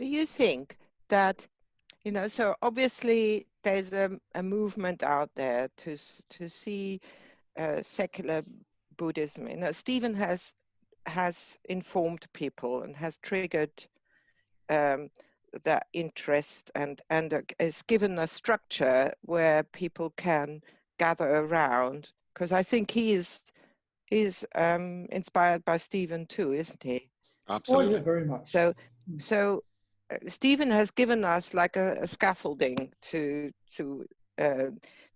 do you think that, you know, so obviously there's a, a movement out there to, to see uh, secular Buddhism. You know, Stephen has, has informed people and has triggered um, that interest and, and uh, has given a structure where people can gather around. Because I think he is, is um, inspired by Stephen too, isn't he? Absolutely. Oh, yeah, very much. So, mm. so Stephen has given us like a, a scaffolding to to uh,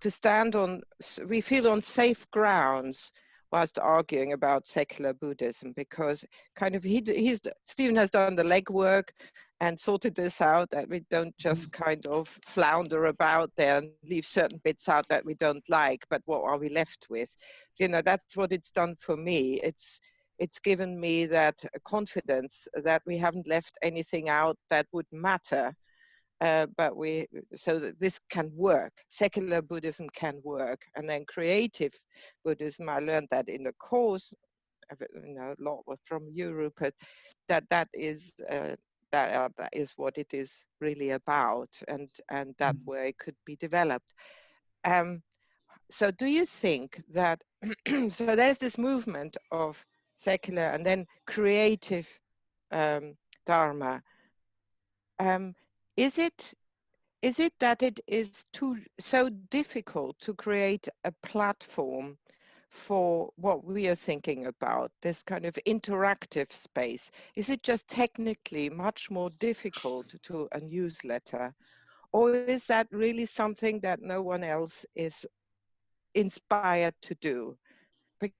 to stand on. We feel on safe grounds whilst arguing about secular Buddhism because kind of he he's Stephen has done the legwork and sorted this out that we don't just mm. kind of flounder about there and leave certain bits out that we don't like but what are we left with you know that's what it's done for me it's it's given me that confidence that we haven't left anything out that would matter. Uh, but we so that this can work secular buddhism can work and then creative buddhism i learned that in the course you know a lot from europe but that that is uh, that, uh, that is what it is really about and and that mm. way it could be developed um, so do you think that so there's this movement of secular and then creative um, dharma. Um, is it is it that it is too so difficult to create a platform for what we are thinking about this kind of interactive space? Is it just technically much more difficult to a newsletter? Or is that really something that no one else is inspired to do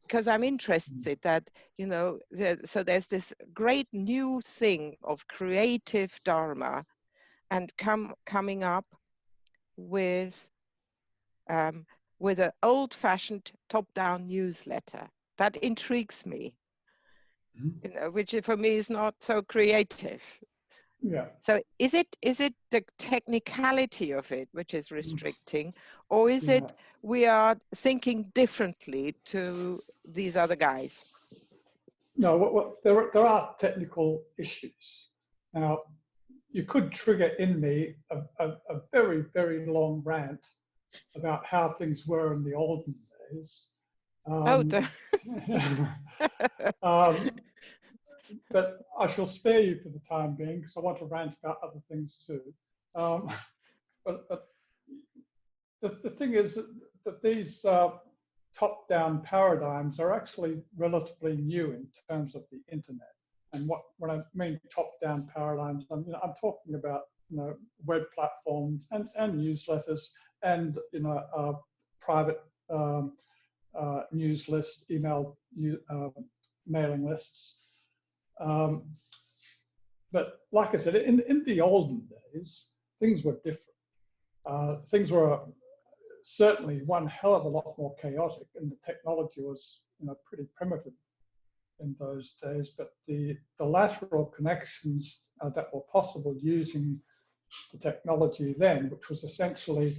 because I'm interested that, you know, there, so there's this great new thing of creative Dharma and come coming up with um, with an old-fashioned top-down newsletter. That intrigues me, mm -hmm. you know, which for me is not so creative. Yeah. So is it is it the technicality of it which is mm. restricting, or is yeah. it we are thinking differently to these other guys? No, what, what, there there are technical issues. Now, you could trigger in me a, a, a very very long rant about how things were in the olden days. Oh, um, oh, um, but I shall spare you for the time being because I want to rant about other things too. Um, but, but the, the thing is that, that these uh, top-down paradigms are actually relatively new in terms of the internet. And what when I mean top-down paradigms, I'm, you know, I'm talking about you know web platforms and, and newsletters and you know uh, private um, uh, news lists, email uh, mailing lists. Um, but like I said, in, in the olden days, things were different. Uh, things were certainly one hell of a lot more chaotic, and the technology was you know pretty primitive in those days. But the the lateral connections uh, that were possible using the technology then, which was essentially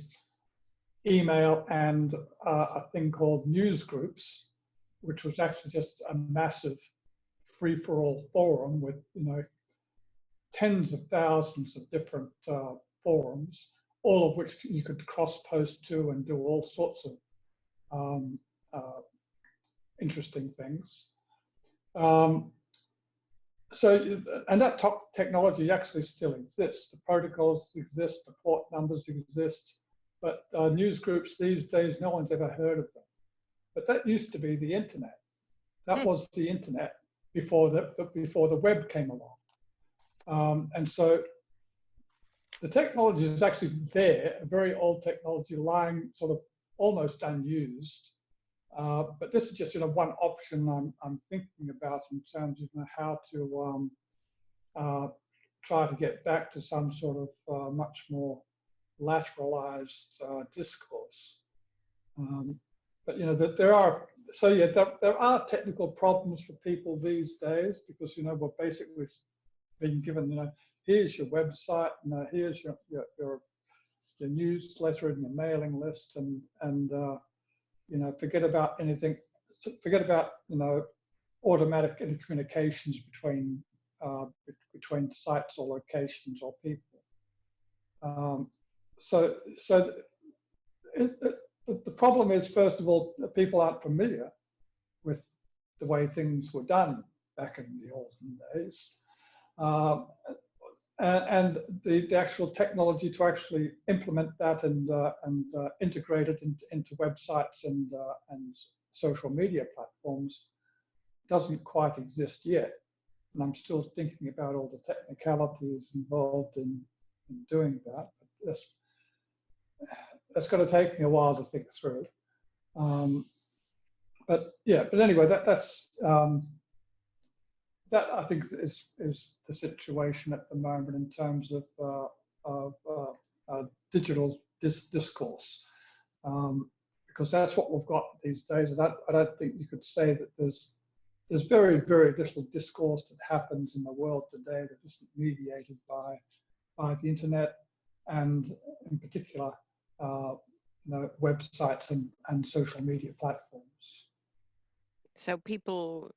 email and uh, a thing called news groups, which was actually just a massive free-for-all forum with you know tens of thousands of different uh, forums, all of which you could cross-post to and do all sorts of um, uh, interesting things. Um, so, and that top technology actually still exists. The protocols exist, the port numbers exist, but uh, news groups these days, no one's ever heard of them. But that used to be the internet. That hmm. was the internet before the, the before the web came along. Um, and so the technology is actually there, a very old technology lying sort of almost unused. Uh, but this is just you know one option I'm, I'm thinking about in terms of you know, how to um, uh, try to get back to some sort of uh, much more lateralized uh, discourse. Um, but you know that there are so yeah, there, there are technical problems for people these days because you know we're basically being given you know here's your website, you know here's your your your, your newsletter and your mailing list, and and uh, you know forget about anything, forget about you know automatic communications between uh, between sites or locations or people. Um, so, so it, it, the problem is, first of all, people aren't familiar with the way things were done back in the olden days. Um, and, the, the, actual technology to actually implement that and, uh, and uh, integrate it into, into websites and, uh, and social media platforms doesn't quite exist yet. And I'm still thinking about all the technicalities involved in, in doing that. But that's, that's going to take me a while to think through. Um, but yeah, but anyway, that, that's um, that I think is is the situation at the moment in terms of uh, of uh, uh, digital dis discourse, um, because that's what we've got these days. And I, I don't think you could say that there's there's very very little discourse that happens in the world today that isn't mediated by by the internet and in particular uh, you know, websites and, and social media platforms. So people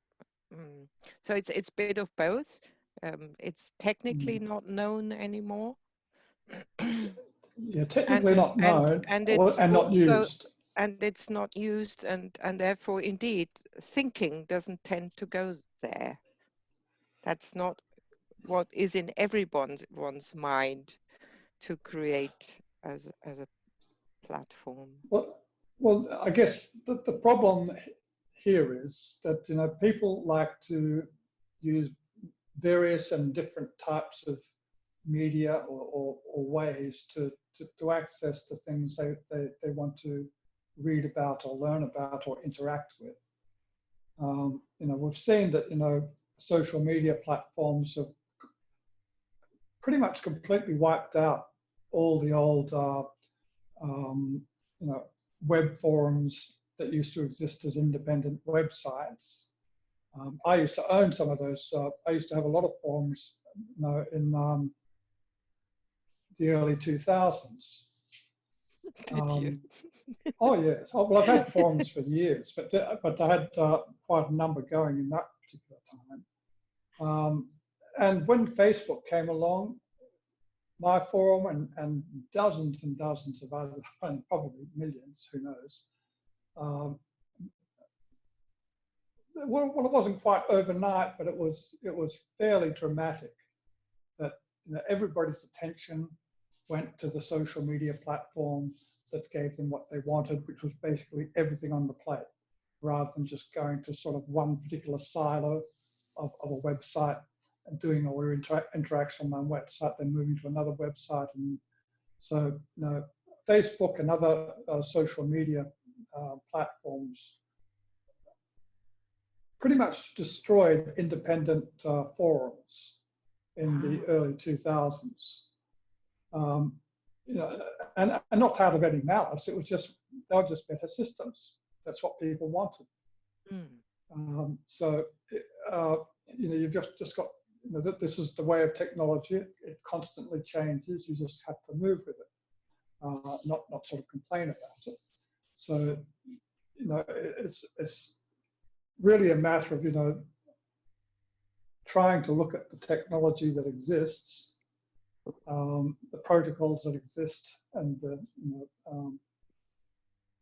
Mm. So it's it's a bit of both. Um, it's technically mm. not known anymore. yeah, technically and, not known, and, and, it's and not used. And it's not used, and and therefore, indeed, thinking doesn't tend to go there. That's not what is in everyone's one's mind to create as as a platform. Well, well, I guess the, the problem here is that you know people like to use various and different types of media or, or, or ways to, to, to, access the things they, they, they want to read about or learn about or interact with. Um, you know, we've seen that, you know, social media platforms have pretty much completely wiped out all the old, uh, um, you know, web forums that used to exist as independent websites. Um, I used to own some of those. Uh, I used to have a lot of forums you know, in um, the early 2000s. Um, oh yes. Oh, well, I've had forums for years, but but I had uh, quite a number going in that particular time. Um, and when Facebook came along, my forum and, and dozens and dozens of others, and probably millions, who knows, um, well, well, it wasn't quite overnight, but it was it was fairly dramatic. That you know, everybody's attention went to the social media platform that gave them what they wanted, which was basically everything on the plate, rather than just going to sort of one particular silo of, of a website doing all your inter interaction on one website, then moving to another website. And so, you know, Facebook and other uh, social media uh, platforms pretty much destroyed independent uh, forums in the early 2000s. Um, you know, and, and not out of any malice, it was just, they were just better systems. That's what people wanted. Mm. Um, so, uh, you know, you've just, just got, you know, that this is the way of technology. It, it, constantly changes. You just have to move with it, uh, not, not sort of complain about it. So, you know, it's, it's really a matter of, you know, trying to look at the technology that exists, um, the protocols that exist, and the, you know, um,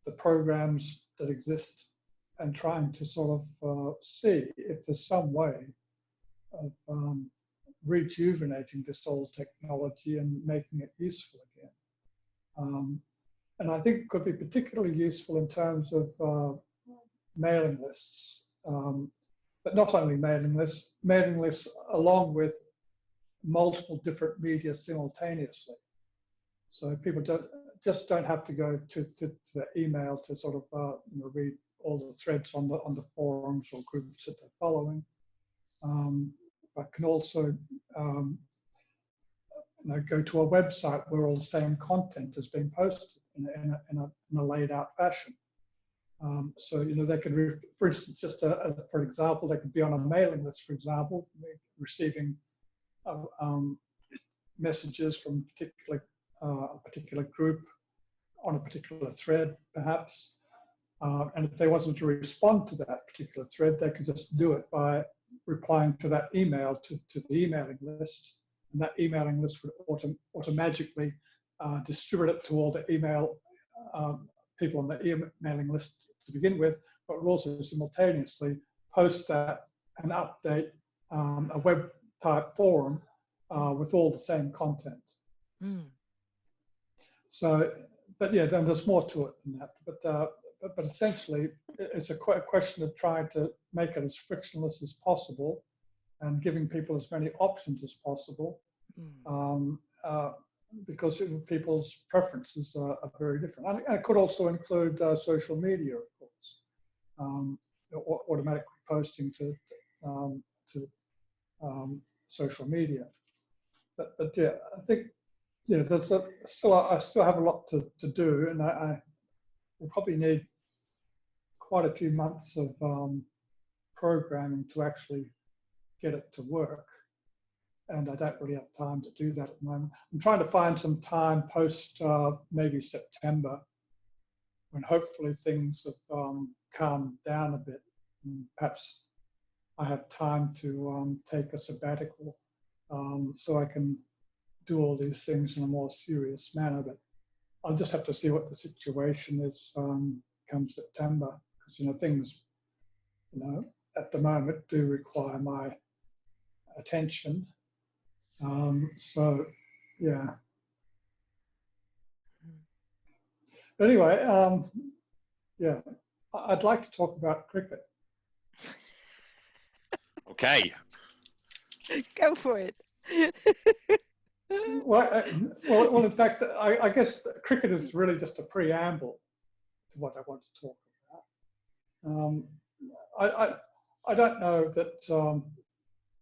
the programs that exist, and trying to sort of uh, see if there's some way of um, rejuvenating this old technology and making it useful again. Um, and I think it could be particularly useful in terms of uh, mailing lists, um, but not only mailing lists, mailing lists along with multiple different media simultaneously. So people don't, just don't have to go to, to, to the email to sort of uh, you know, read all the threads on the on the forums or groups that they're following, um, but can also um, you know, go to a website where all the same content is being posted in a, in a, in a, in a laid out fashion. Um, so, you know, they could, for instance, just a, a, for example, they could be on a mailing list, for example, receiving uh, um, messages from particular, uh, a particular group on a particular thread, perhaps. Uh, and if they wanted to respond to that particular thread, they could just do it by replying to that email to, to the emailing list. And that emailing list would autom automatically uh, distribute it to all the email um, people on the emailing list to begin with, but would also simultaneously post that and update um, a web type forum uh, with all the same content. Mm. So, but yeah, then there's more to it than that. But uh, but, but, essentially, it's a, a question of trying to make it as frictionless as possible and giving people as many options as possible. Mm. Um, uh, because people's preferences are, are, very different. And it could also include uh, social media, of course, um, automatically posting to um, to um, social media. But, but, yeah, I think yeah, there's a, still I still have a lot to, to do, and I, I will probably need quite a few months of um, programming to actually get it to work. And I don't really have time to do that at the moment. I'm trying to find some time post uh, maybe September when hopefully things have um, calmed down a bit. And perhaps I have time to um, take a sabbatical um, so I can do all these things in a more serious manner. But I'll just have to see what the situation is um, come September, because you know things, you know, at the moment do require my attention. Um, so, yeah. But anyway, um, yeah, I'd like to talk about cricket. Okay. Go for it. well, uh, well, well, in fact, I, I, guess cricket is really just a preamble to what I want to talk about. Um, I, I, I, don't know that, um,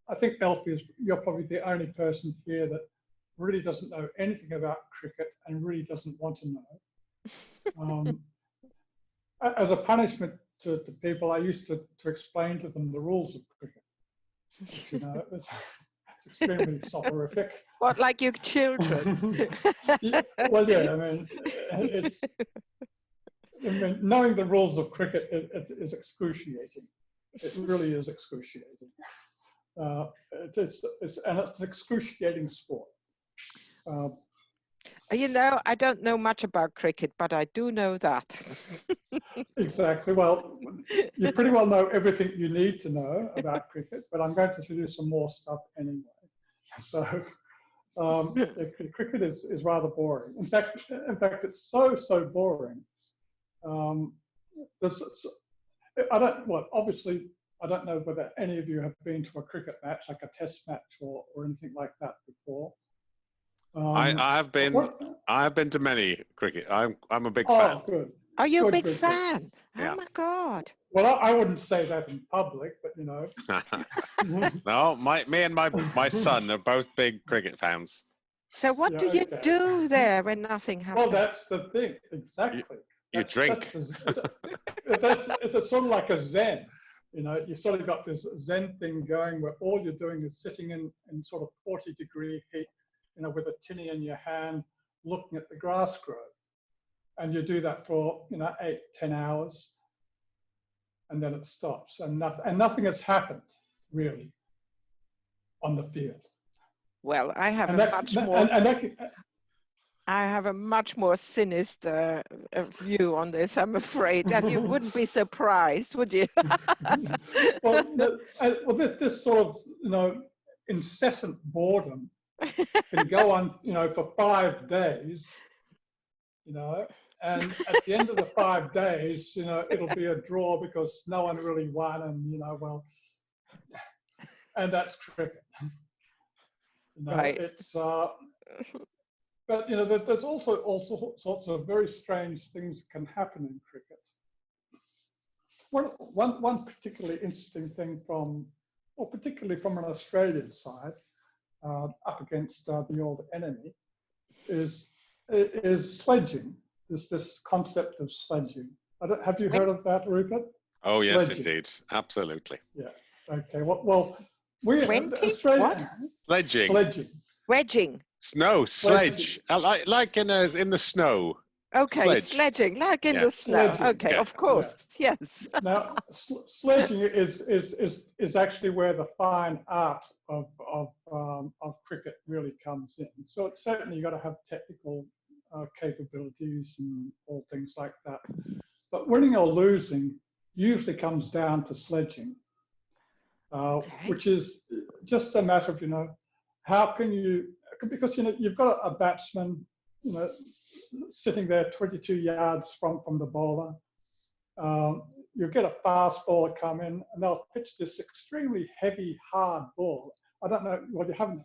I think Elfie is, you're probably the only person here that really doesn't know anything about cricket and really doesn't want to know. Um, as a punishment to, to people, I used to, to explain to them the rules of cricket. You know, extremely soporific. What, like your children? yeah, well, yeah, I mean, it's, I mean, knowing the rules of cricket it, it is excruciating. It really is excruciating. Uh, it, it's, it's, and it's an excruciating sport. Uh, you know, I don't know much about cricket, but I do know that. exactly. Well, you pretty well know everything you need to know about cricket, but I'm going to do some more stuff anyway. So, um, cricket is, is rather boring. In fact, in fact, it's so so boring. Um, I don't. Well, obviously, I don't know whether any of you have been to a cricket match, like a test match or, or anything like that before. Um, I, I've been what? I've been to many cricket. I'm I'm a big oh, fan. Good. Are you good, a big good, fan? Good. Oh yeah. my god. Well, I, I, wouldn't say that in public, but you know. no, my me and my my son are both big cricket fans. So what yeah, do you okay. do there when nothing happens? Well, that's the thing. Exactly. You, you that's, drink. That's, it's, a, that's, it's a sort of like a zen. You know, you sort of got this zen thing going where all you're doing is sitting in, in sort of 40 degree heat you know, with a tinny in your hand, looking at the grass grow. And you do that for, you know, eight, ten hours, and then it stops. And, nothing, and nothing has happened, really, on the field. Well, I have and a that, much more... And, and that, I have a much more sinister uh, view on this, I'm afraid, and you wouldn't be surprised, would you? well, uh, well this, this sort of, you know, incessant boredom can go on, you know, for five days, you know, and at the end of the five days, you know, it'll be a draw because no one really won, and you know, well, and that's cricket. You know, right. It's, uh, but you know, there's also all sorts of very strange things can happen in cricket. One, one, one particularly interesting thing from, or particularly from an Australian side, uh, up against uh, the old enemy is is sledging. Is this concept of sledging? have you heard of that, Rupert? Oh yes, sledging. indeed, absolutely. Yeah. Okay. Well, well we Australia, what? Sledging. Sledging. Wedging. Snow sledge, uh, like like in a, in the snow. Okay, Sledge. sledging, like in Yeah. the snow. Sledging, Okay, yeah. of course, yes. Now, sl- sledging is, is, is, is actually where the fine art of, of, um, of cricket really comes in. So it's certainly you've got to have technical uh, capabilities and all things like that. But winning or losing usually comes down to sledging, uh, Okay. which is just a matter of, you know, how can you, because, you know, you've got a batsman, you know, sitting there 22 yards from, from the bowler. Um, you get a fast ball come in and they'll pitch this extremely heavy, hard ball. I don't know, well, you haven't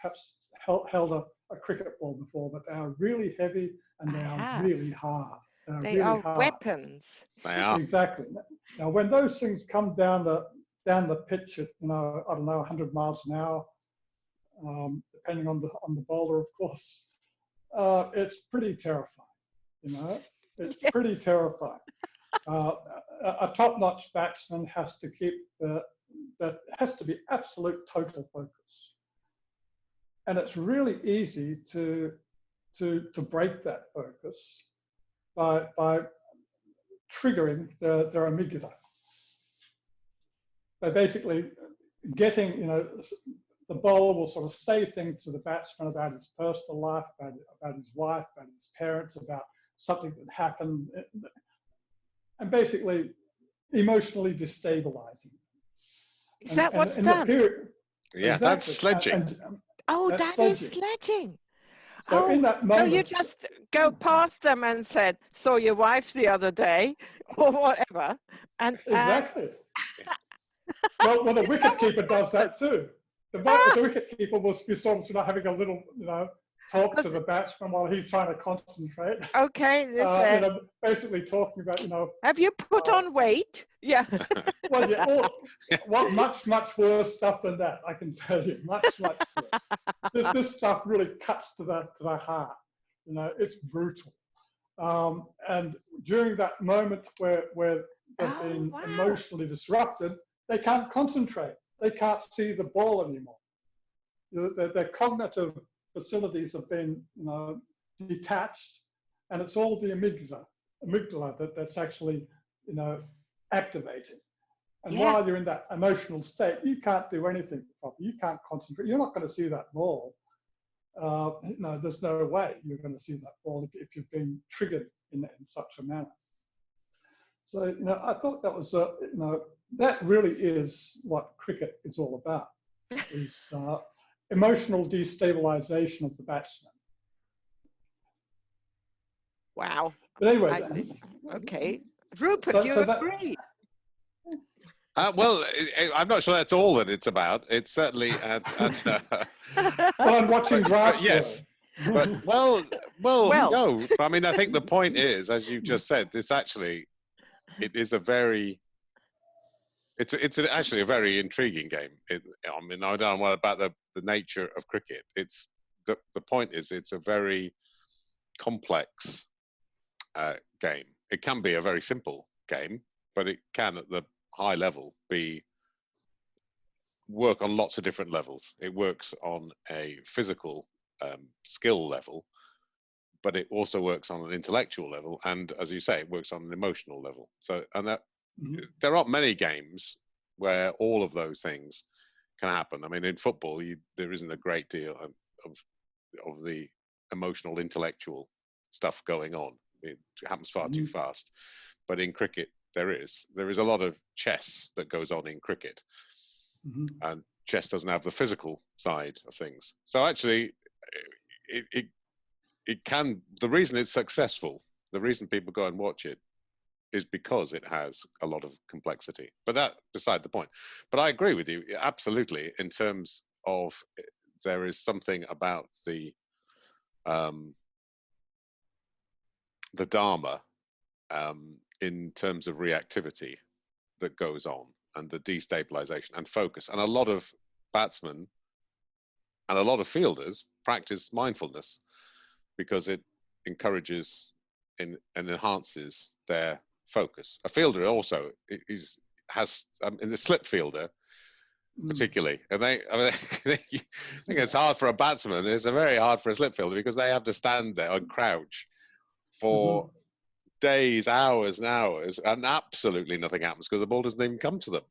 perhaps held, held a, a cricket ball before, but they are really heavy and they are really hard. They are They really are hard. weapons. They are. Exactly. Now, when those things come down the down the pitch at you know I don't know 100 miles an hour, um, depending on the on the bowler, of course, uh, it's pretty terrifying. You know, it's Yes. pretty terrifying. Uh, a, a top-notch batsman has to keep the that has to be absolute total focus, and it's really easy to to to break that focus by by triggering their, their amygdala. They're basically getting, you know, the bowler will sort of say things to the batsman about his personal life, about, about his wife, about his parents, about something that happened, eh, and basically emotionally destabilizing. Is And- that and what's in the done? period- Yeah, that's sledging. And- and Oh, that's that is sledging. sledging. so Oh, in that So you just go past them and said, "Saw your wife the other day," or whatever, and, and Exactly. well, well, the wicket keeper does that too. The, the ah! wicket keeper will be sort of, sort of having a little, you know, talk to the batsman while he's trying to concentrate. okay, this, Uh, you know, basically talking about, you know, have you put uh, on weight? Yeah. well, yeah, all, what much, much worse stuff than that, I can tell you, much, much worse. This, this stuff really cuts to the, to the heart. You know, it's brutal. Um, and during that moment where, where they've Oh, been wow. emotionally disrupted, they can't concentrate. They can't see the ball anymore. Their- their cognitive facilities have been, you know, detached, and it's all the amygdala, amygdala that, that's actually, you know, activated. And Yeah. while you're in that emotional state, you can't do anything properly. You can't concentrate. You're not going to see that ball. Uh, no, there's no way you're going to see that ball if, if you've been triggered in, in such a manner. So, you know, I thought that was, uh, you know, that really is what cricket is all about, is uh, emotional destabilization of the batsman. Wow. But anyway, I Okay, Rupert, So- you so that- agree? Uh, well, I, I'm not sure that's all that it's about. It's certainly at, at uh, well, I'm watching But- grass. yes, but well, well, Well. no. I mean, I think the point is, as you've just said, this actually, it is a very, it's it's actually a very intriguing game. It, I mean, I don't know about the the nature of cricket. It's the the point is, it's a very complex uh, game. It can be a very simple game, but it can at the high level be work on lots of different levels. It works on a physical um, skill level, but it also works on an intellectual level, and as you say, it works on an emotional level. So, and that. There aren't many games where all of those things can happen. I mean, in football, you, there isn't a great deal of, of of the emotional, intellectual stuff going on. It happens far too Mhm. fast. But in cricket, there is. There is a lot of chess that goes on in cricket Mhm. and chess doesn't have the physical side of things. So actually, it, it it can. The reason it's successful, the reason people go and watch it, is because it has a lot of complexity. But that beside the point. But I agree with you absolutely in terms of eh, there is something about the um, the dharma um, in terms of reactivity that goes on and the destabilization and focus. And a lot of batsmen and a lot of fielders practice mindfulness because it encourages in, and enhances their focus. A fielder also is, has, um, in the slip fielder, Mm. particularly. And they, I mean, I think it's hard for a batsman. It's very hard for a slip fielder because they have to stand there and crouch for days, hours, and hours, and absolutely nothing happens because the ball doesn't even come to them.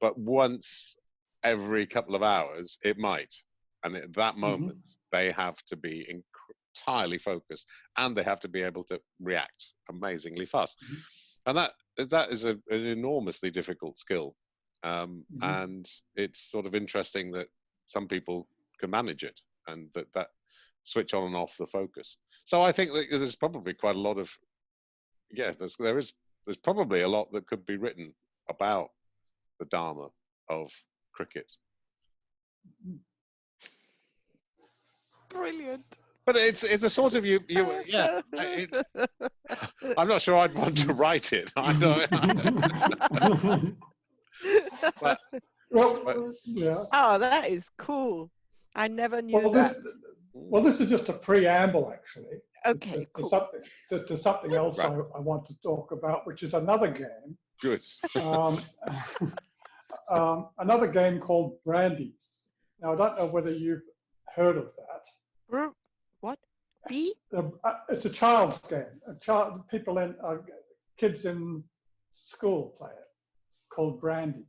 But once every couple of hours, it might. And at that moment, they have to be entirely focused and they have to be able to react amazingly fast. Mhm. And that that is a, an enormously difficult skill. Um, Mhm. And it's sort of interesting that some people can manage it and that that switch on and off the focus. So I think that there's probably quite a lot of yeah, there's there is there's probably a lot that could be written about the dharma of cricket. Brilliant. But it's it's a sort of you you yeah. I- It, I'm not sure I'd want to write it. I don't. But- well, But- yeah. oh, that is cool. I never knew Well, that. this, well, this is just a preamble, actually. Okay, to, to something to, to something else Right. I, I want to talk about, which is another game. Good. Um, um, another game called Brandy. Now I don't know whether you've heard of that. Br- What? B? Uh, it's a child's game. A child, people in uh, kids in school play it, called Brandy.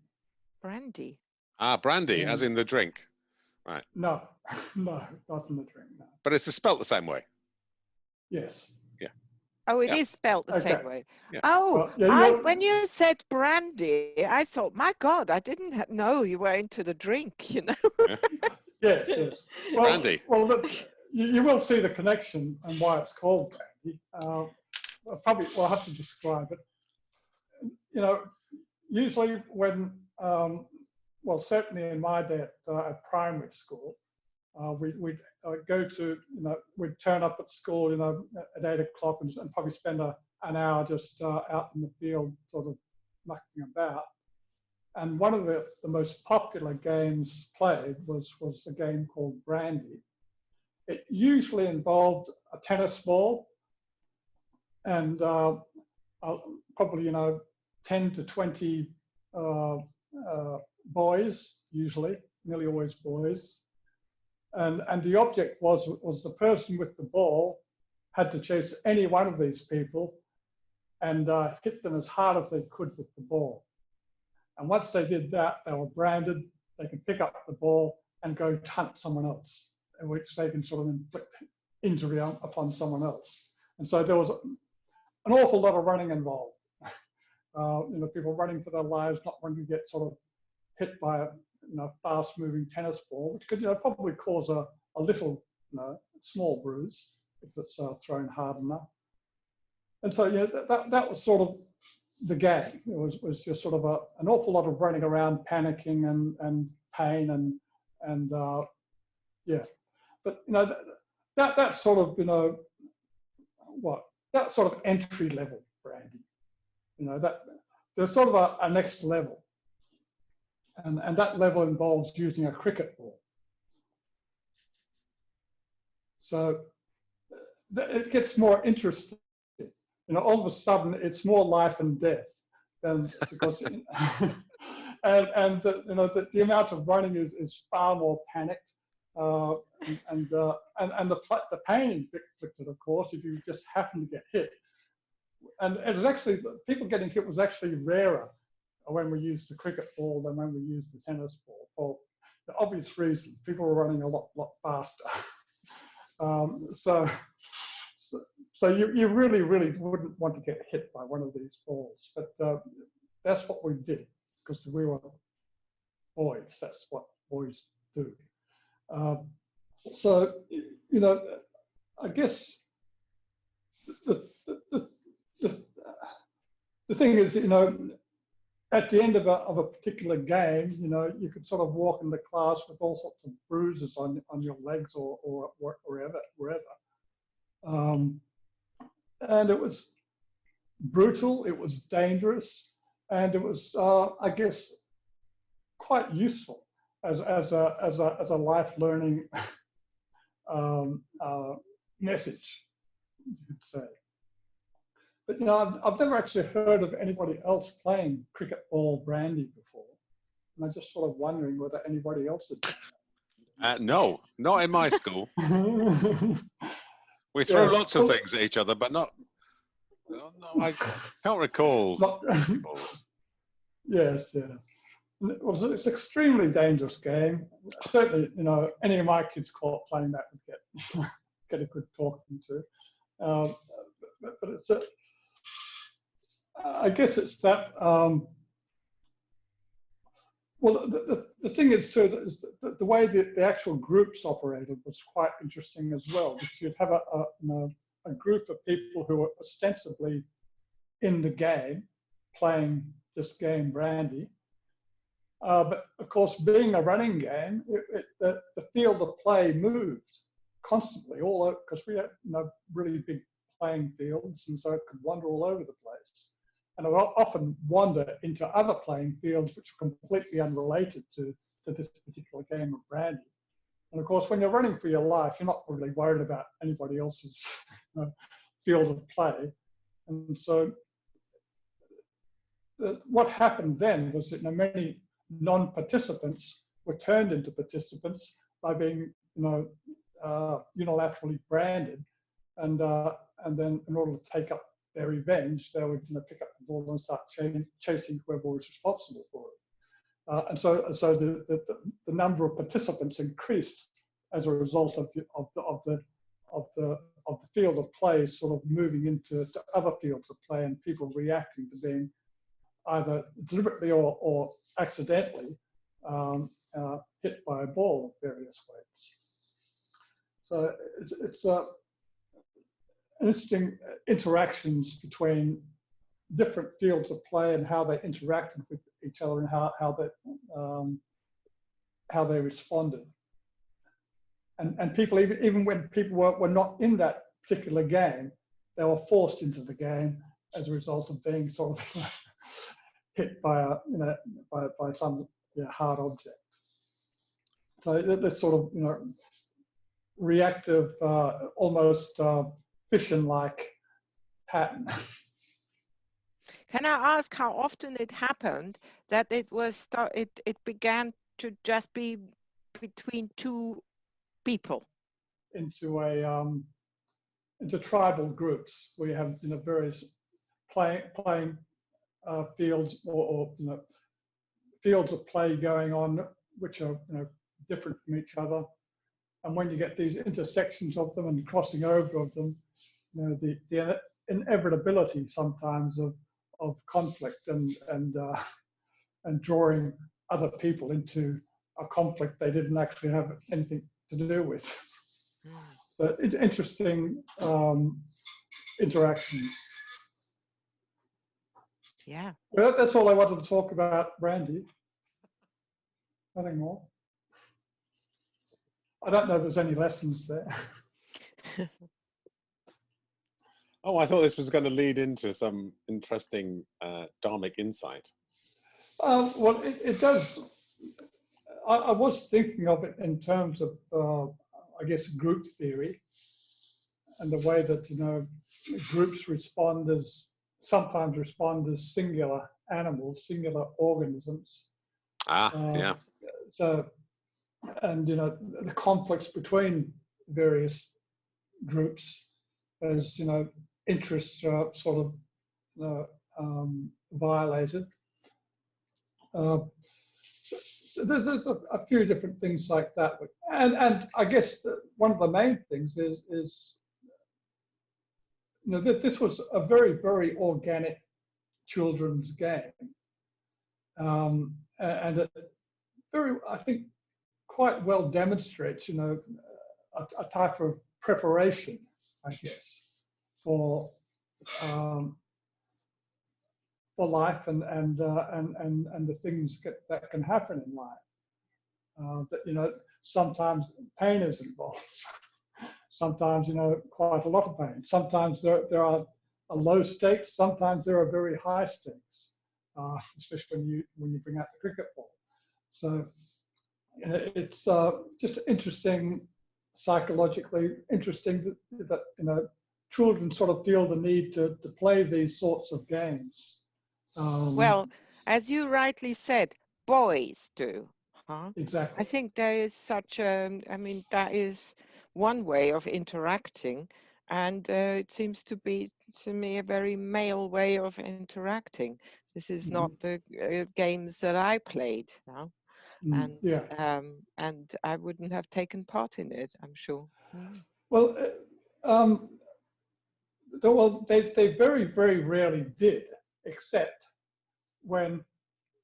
Brandy. Ah, brandy, as in the drink, Right. No, no, not in the drink. No. but it's spelt the same way. Yes. Yeah. Oh, it is Yeah. spelt the same way. Yeah. Oh, Well, yeah, I, when you said brandy, I thought, my God, I didn't ha- know you were into the drink, you know? Yes, yes. Well, Brandy. Well, the, you, you will see the connection and why it's called brandy. Uh, I'll probably we'll have to describe it. You know, usually when, um, well, certainly in my day at, uh, at primary school, uh, we, we'd uh, go to, you know, we'd turn up at school, you know, at eight o'clock and, and probably spend a, an hour just uh, out in the field, sort of mucking about. And one of the, the most popular games played was, was a game called Brandy. It usually involved a tennis ball and uh, uh, probably, you know, 10 to 20 uh, uh, boys, usually, nearly always boys. And, and the object was, was the person with the ball had to chase any one of these people and uh, hit them as hard as they could with the ball. And once they did that, they were branded. They could pick up the ball and go hunt someone else, in which they can sort of inflict injury on, upon someone else. And so there was an awful lot of running involved. Uh, you know, people running for their lives, not wanting to get sort of hit by a you know, fast-moving tennis ball, which could you know probably cause a, a little, you know, small bruise if it's uh, thrown hard enough. And so yeah, that, that, that was sort of the game. It was, was just sort of a, an awful lot of running around, panicking and, and pain and, and uh, yeah. But, you know, that, that, that sort of, you know, what, that sort of entry level branding. you know, that there's sort of a, a next level. And, and that level involves using a cricket ball. So it gets more interesting. You know, all of a sudden it's more life and death than because, and, and the, you know, the, the amount of running is, is far more panicked. Uh, and and, uh, and and the the pain inflicted, of course, if you just happen to get hit. And it was actually people getting hit was actually rarer when we used the cricket ball than when we used the tennis ball for the obvious reason. People were running a lot lot faster. um, so, so you you really really wouldn't want to get hit by one of these balls, but uh, that's what we did because we were boys. That's what boys do. Um, so, you know, I guess the, the, the, the, thing is, you know, at the end of a, of a particular game, you know, you could sort of walk into class with all sorts of bruises on, on your legs or, or, or wherever, wherever. Um, and it was brutal, it was dangerous, and it was, uh, I guess, quite useful as, as, a, as, a, as a life learning um, uh, message, you could say. But you know, I've, I've never actually heard of anybody else playing cricket ball brandy before. And I'm just sort of wondering whether anybody else had done Uh, no, not in my school. We Yeah. lots of things at each other, but not no, no, I can't recall. Not, yes, yes. It was it's extremely dangerous game. Certainly, you know, any of my kids caught playing that would get get a good talking to. Um, but, but it's a, I guess it's that. Um, well, the, the, the, thing is too, that is the, the way that the actual groups operated was quite interesting as well. You'd have a, a, you know, a group of people who were ostensibly in the game, playing this game Brandy. Uh, but of course, being a running game, it, it, the, the field of play moved constantly all over because we had know, really big playing fields, and so it could wander all over the place and I will often wander into other playing fields which are completely unrelated to, to this particular game of brandy. And of course, when you're running for your life, you're not really worried about anybody else's you know, field of play. And so the, what happened then was that you know, many non-participants were turned into participants by being you know, uh, unilaterally branded. And, uh, and then in order to take up their revenge, they would you know, pick up the ball and start ch chasing whoever was responsible for it. Uh, and so, so the, the, the, number of participants increased as a result of, of, the, of, the, of, the, of the field of play sort of moving into other fields of play and people reacting to being either deliberately or, or accidentally um, uh, hit by a ball of various weights. So it's, it's uh, interesting interactions between different fields of play and how they interacted with each other and how, how, they, um, how they responded. And, and people, even, even when people were, were not in that particular game, they were forced into the game as a result of being sort of hit by a, you know, by, by some you know, hard object. So this sort of, you know, reactive, uh, almost uh, fission-like pattern. Can I ask how often it happened that it was it it began to just be between two people? Into a um, into tribal groups where you have you know various playing playing uh, fields or, or you know fields of play going on which are you know different from each other and when you get these intersections of them and crossing over of them, you know, the, the inevitability sometimes of, of conflict and, and, uh, and drawing other people into a conflict they didn't actually have anything to do with. Mm. So interesting um, interactions. Yeah. Well, that's all I wanted to talk about, Brandy. Nothing more. I don't know if there's any lessons there. oh, I thought this was going to lead into some interesting uh, dharmic insight. Um, well, it, it does. I, I, was thinking of it in terms of, uh, I guess, group theory and the way that, you know, groups respond as, sometimes respond as singular animals, singular organisms. Ah, um, yeah. So and you know the conflicts between various groups as you know interests are sort of uh, um, violated. Uh, so there's, there's a, a, few different things like that, and and I guess one of the main things is is you know that this was a very very organic children's game, um, and a very I think quite well demonstrates, you know, a, a type of preparation, I guess, for um, for life and and uh, and and and the things get, that can happen in life. Uh, that you know, sometimes pain is involved. sometimes you know, quite a lot of pain. Sometimes there there are low stakes. Sometimes there are very high stakes, uh, especially when you when you bring out the cricket ball. So it's uh, just interesting psychologically interesting that, that, you know children sort of feel the need to, to play these sorts of games um, well as you rightly said boys do huh exactly i think there is such a i mean that is one way of interacting and uh, it seems to be to me a very male way of interacting. This is not the uh, games that I played now, Mm, and yeah. um, and I wouldn't have taken part in it. I'm sure. Mm. Well, uh, um, well, they, they very, very rarely did, except when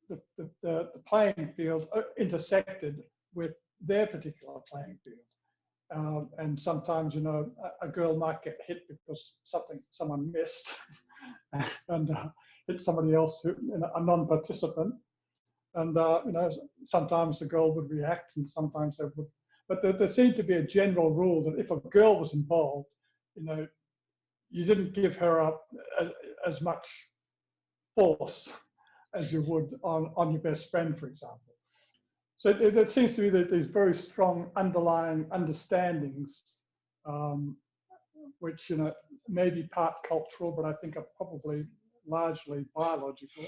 the, the, the, the playing field uh, intersected with their particular playing field. Um, and sometimes, you know, a, a girl might get hit because something someone missed and uh, hit somebody else, who, you know, a non-participant. And uh, you know, sometimes the girl would react, and sometimes they would. But there, there seemed to be a general rule that if a girl was involved, you know, you didn't give her up as, as much force as you would on, on your best friend, for example. So there seems to be that these very strong underlying understandings, um, which you know may be part cultural, but I think are probably largely biological,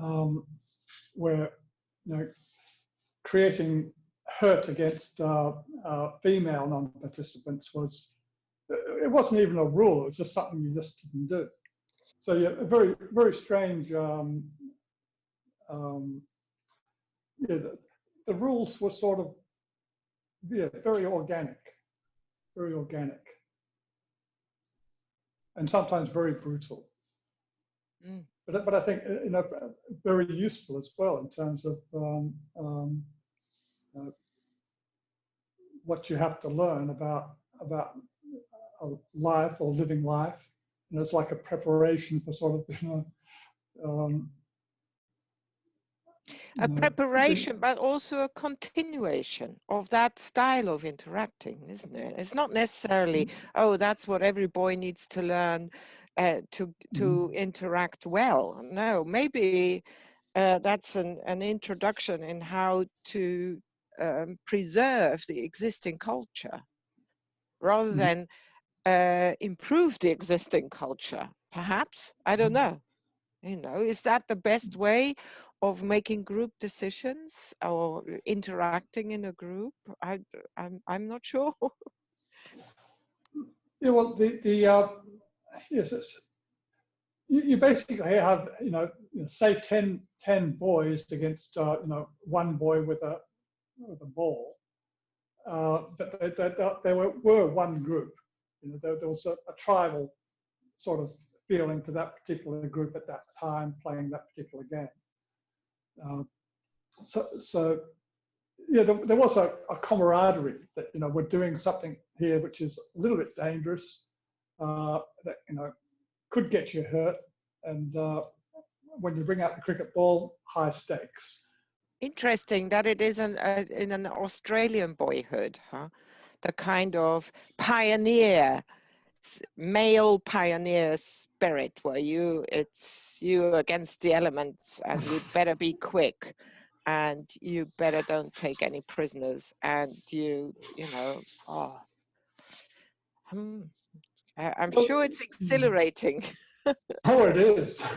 um, where you know creating hurt against uh, uh, female non-participants was it wasn't even a rule; it was just something you just didn't do. So yeah, a very very strange. Um, um, yeah, the, the rules were sort of yeah very organic, very organic, and sometimes very brutal. Mm. But but I think uh, you know very useful as well in terms of um, um, uh, what you have to learn about about a life or living life. And it's like a preparation for sort of you know. Um, a preparation, but also a continuation of that style of interacting, isn't it? It's not necessarily, oh, that's what every boy needs to learn uh, to to interact well. No, maybe uh, that's an, an introduction in how to um, preserve the existing culture rather than uh, improve the existing culture. Perhaps I don't know. You know, is that the best way of making group decisions or interacting in a group? I, I'm, I'm not sure. Yeah, well, the the uh, yes, you, you basically have you know, say 10, 10 boys against uh, you know one boy with a with a ball, uh, but they, they, they, they were, were one group. You know, there, there was a, a tribal sort of feeling to that particular group at that time playing that particular game. Uh, so, so yeah, there, there was a, a, camaraderie that you know we're doing something here which is a little bit dangerous, uh, that you know could get you hurt, and uh, when you bring out the cricket ball, high stakes. Interesting that it is an, uh, in an Australian boyhood, huh? The kind of pioneer, male pioneer spirit where you, it's you against the elements and you better be quick and you better don't take any prisoners and you you know oh. Hmm, I, i'm sure it's mm. exhilarating. Oh it is.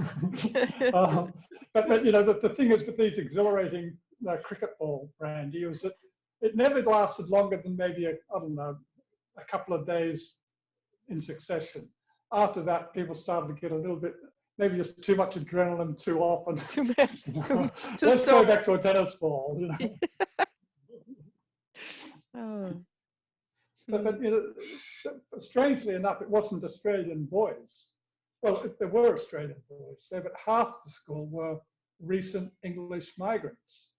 Um, but, but you know the, the thing is with these exhilarating uh, cricket ball brandy was that it never lasted longer than maybe a, i don't know a couple of days in succession after that people started to get a little bit maybe just too much adrenaline too often. Too much. Let's so go back to a tennis ball. You know? oh. but, but you know, strangely enough, it wasn't Australian boys. Well, if there were Australian boys there, but half the school were recent English migrants.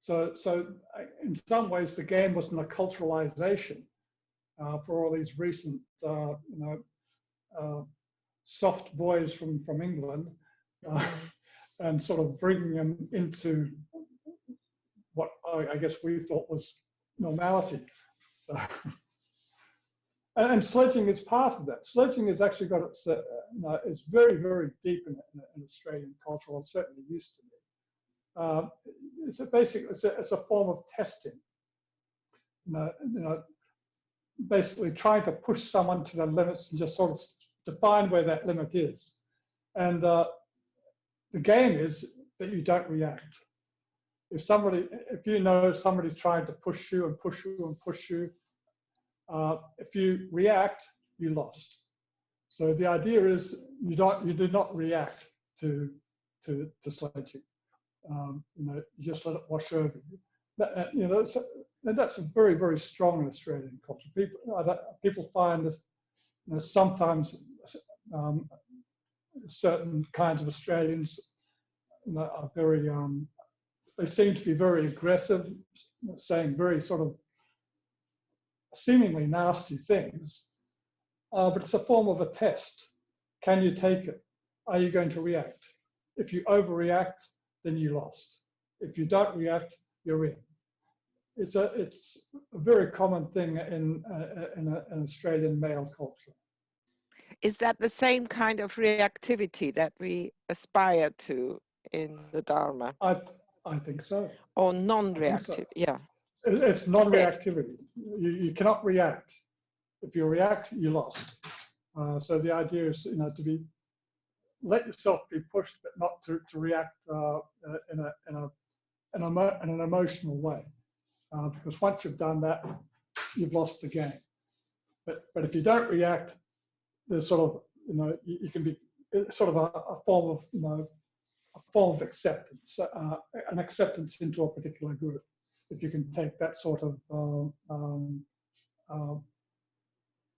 So, so in some ways, the game wasn't a culturalization uh, for all these recent, uh, you know, uh, soft boys from, from England uh, and sort of bringing them into what I, I guess we thought was normality. So, and, and, sledging is part of that. Sledging has actually got its, uh, you know, it's very, very deep in, in, in Australian culture, or certainly used to be. Uh, it's a basic, it's a, it's a form of testing. You know, you know, basically trying to push someone to the limits and just sort of define where that limit is. And uh, the game is that you don't react. If somebody, if you know somebody's trying to push you and push you and push you, Uh, if you react, you lost. So the idea is you don't, you do not react to to, to sledging. Um, you know, you just let it wash over you. That, uh, you know, that's, and that's a very, very strong in Australian culture. People, people find that you know, sometimes um, certain kinds of Australians you know, are very, um, they seem to be very aggressive, saying very sort of seemingly nasty things, uh, but it's a form of a test. Can you take it? Are you going to react? If you overreact, then you lost. If you don't react, you're in. It's a it's a very common thing in uh, in a, an Australian male culture. Is that the same kind of reactivity that we aspire to in the Dharma? I I think so. Or non-reactive? So. Yeah. It's non-reactivity. You you cannot react. If you react, you lost. Uh, so the idea is you know to be let yourself be pushed, but not to, to react uh, uh in, a, in, a, in, a, in an emotional way. Uh, because once you've done that, you've lost the game. But, but if you don't react, there's sort of, you know, you, you can be sort of a, a, form of, you know, a form of acceptance, uh, an acceptance into a particular group. If you can take that sort of, um, um, uh,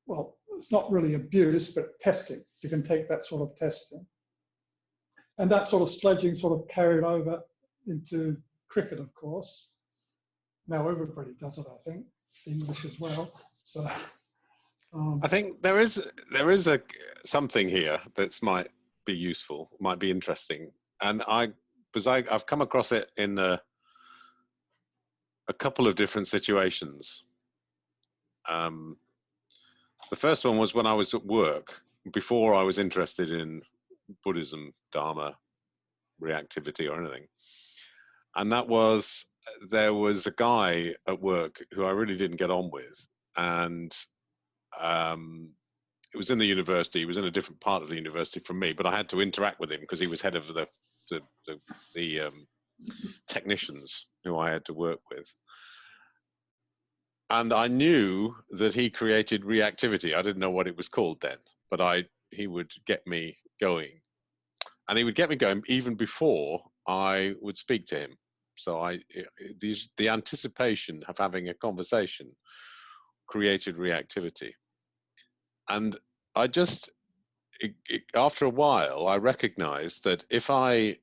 well, it's not really abuse, but testing. You can take that sort of testing. And that sort of sledging sort of carried over into cricket, of course. Now everybody does it, I think, English as well. So um, I think there is there is a something here that might be useful, might be interesting, and I because I, I've come across it in a, a couple of different situations. Um, the first one was when I was at work before I was interested in Buddhism, Dharma, reactivity, or anything. And that was there was a guy at work who I really didn't get on with, and um, it was in the university. He was in a different part of the university from me, but I had to interact with him because he was head of the the the, the um, technicians who I had to work with. And I knew that he created reactivity. I didn't know what it was called then, but I he would get me going. And he would get me going even before I would speak to him. So I, eh, eh, these, the anticipation of having a conversation created reactivity. And I just, it, it, after a while, I recognized that if I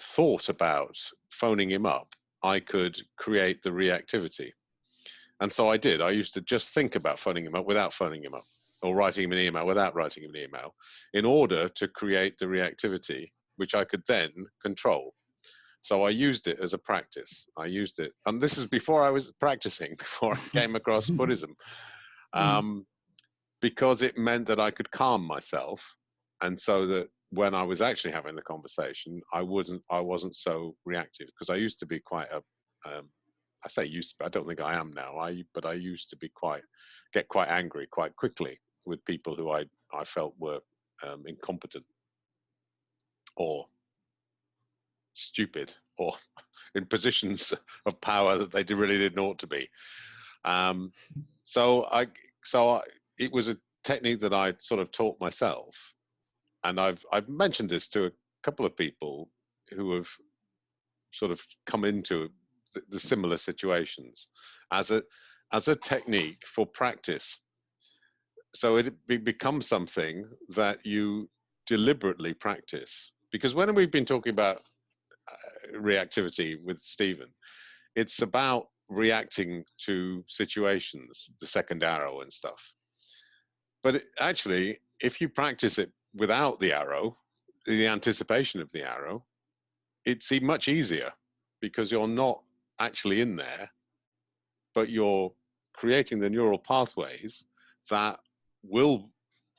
thought about phoning him up, I could create the reactivity. And so I did. I used to just think about phoning him up without phoning him up or writing him an email without writing him an email in order to create the reactivity, which I could then control. So I used it as a practice. I used it, and this is before I was practicing, before I came across Buddhism, hmm. um, because it meant that I could calm myself, and so that when I was actually having the conversation, I wouldn't, I wasn't so reactive because I used to be quite a, um, I say used to, be, I don't think I am now. I, but I used to be quite, get quite angry quite quickly with people who I, I felt were um, incompetent or stupid or in positions of power that they really didn't ought to be. Um, so I, so I, it was a technique that I sort of taught myself, and I've I've mentioned this to a couple of people who have sort of come into the, the similar situations as a as a technique for practice so it becomes something that you deliberately practice. Because when we've been talking about Uh, reactivity with Stephen, it's about reacting to situations, the second arrow and stuff. But it, actually, if you practice it without the arrow, the anticipation of the arrow, it's much easier because you're not actually in there, but you're creating the neural pathways that will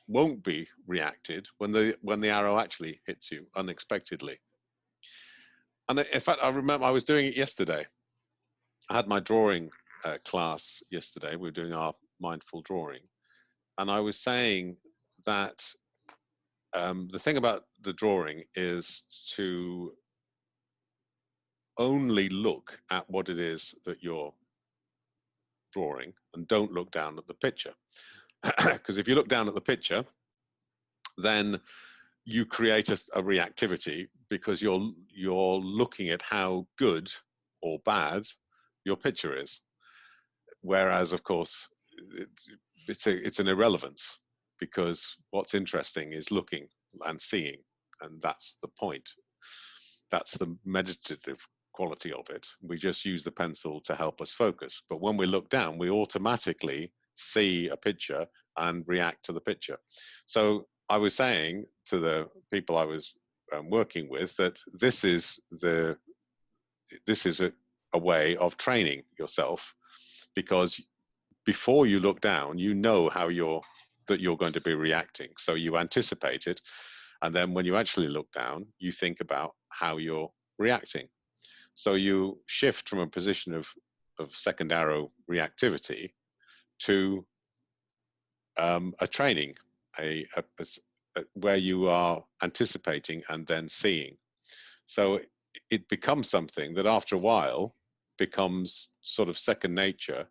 won't be reacted when the when the arrow actually hits you unexpectedly. And in fact, I remember I was doing it yesterday. I had my drawing uh, class yesterday. We were doing our mindful drawing, and I was saying that um, the thing about the drawing is to only look at what it is that you're drawing and don't look down at the picture. Because if you look down at the picture, then you create a, a, reactivity because you're you're looking at how good or bad your picture is. Whereas, of course, it's, it's a it's an irrelevance because what's interesting is looking and seeing, and that's the point. That's the meditative quality of it. We just use the pencil to help us focus. But when we look down, we automatically see a picture and react to the picture. So I was saying to the people I was um, working with that this is the this is a, a way of training yourself because before you look down, you know how you're that you're going to be reacting. So you anticipate it, and then when you actually look down, you think about how you're reacting. So you shift from a position of of second arrow reactivity to um, a training, a, a, a, where you are anticipating and then seeing. So it becomes something that after a while becomes sort of second nature,